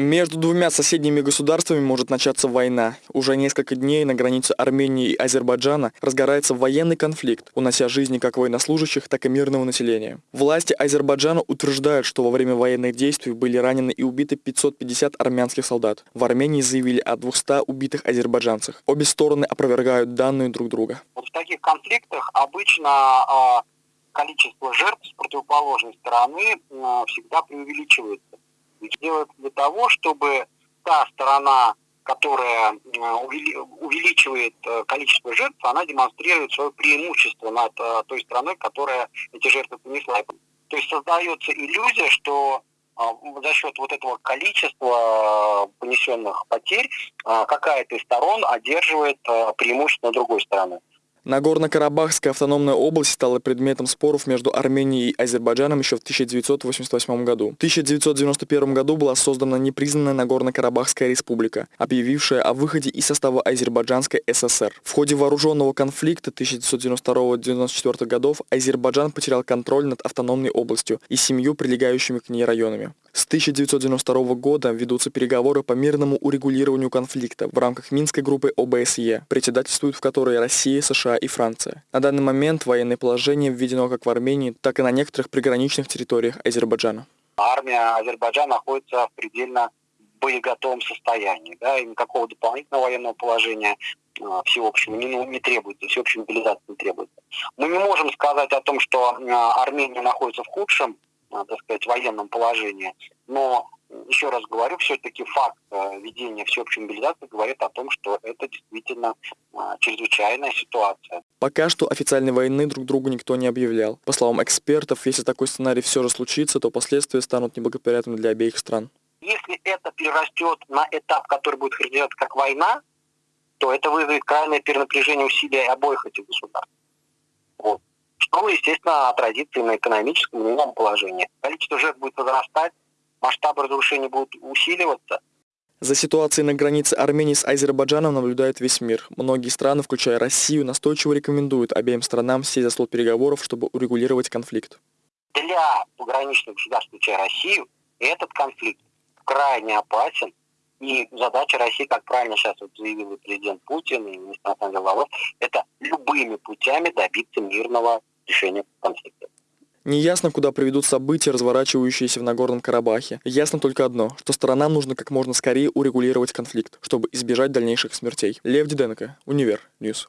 Между двумя соседними государствами может начаться война. Уже несколько дней на границе Армении и Азербайджана разгорается военный конфликт, унося жизни как военнослужащих, так и мирного населения. Власти Азербайджана утверждают, что во время военных действий были ранены и убиты 550 армянских солдат. В Армении заявили о 200 убитых азербайджанцах. Обе стороны опровергают данные друг друга. Вот в таких конфликтах обычно а, количество жертв с противоположной стороны а, всегда преувеличивается делают для того, чтобы та сторона, которая увеличивает э, количество жертв, она демонстрирует свое преимущество над э, той страной, которая эти жертвы понесла. То есть создается иллюзия, что за счет вот этого количества э, понесенных потерь какая-то из сторон одерживает преимущество другой стороны. Нагорно-Карабахская автономная область стала предметом споров между Арменией и Азербайджаном еще в 1988 году. В 1991 году была создана непризнанная Нагорно-Карабахская республика, объявившая о выходе из состава Азербайджанской ССР. В ходе вооруженного конфликта 1992-1994 годов Азербайджан потерял контроль над автономной областью и семью прилегающими к ней районами. С 1992 года ведутся переговоры по мирному урегулированию конфликта в рамках Минской группы ОБСЕ, председательствуют в которой Россия, США и Франция. На данный момент военное положение введено как в Армении, так и на некоторых приграничных территориях Азербайджана. Армия Азербайджана находится в предельно боеготовом состоянии, да, и никакого дополнительного военного положения а, всеобщего не, не требуется, всеобщей мобилизации не требуется. Мы не можем сказать о том, что а, Армения находится в худшем Э, так сказать, военном положении. Но, еще раз говорю, все-таки факт э, ведения всеобщей мобилизации говорит о том, что это действительно э, чрезвычайная ситуация. Пока что официальной войны друг другу никто не объявлял. По словам экспертов, если такой сценарий все же случится, то последствия станут неблагоприятными для обеих стран. Если это перерастет на этап, который будет характеризоваться как война, то это вызовет крайнее перенапряжение усилий обоих этих государств. Вот что, естественно, отразится и на экономическом, и на положении. Количество жертв будет возрастать, масштабы разрушений будут усиливаться. За ситуацией на границе Армении с Азербайджаном наблюдает весь мир. Многие страны, включая Россию, настойчиво рекомендуют обеим странам сесть за стол переговоров, чтобы урегулировать конфликт. Для пограничных государств, включая Россию, этот конфликт крайне опасен. И задача России, как правильно сейчас вот заявил и президент Путин, и министр дел это любыми путями добиться мирного решения конфликта. Неясно, куда приведут события, разворачивающиеся в Нагорном Карабахе. Ясно только одно, что сторонам нужно как можно скорее урегулировать конфликт, чтобы избежать дальнейших смертей. Лев Диденко, Univer News.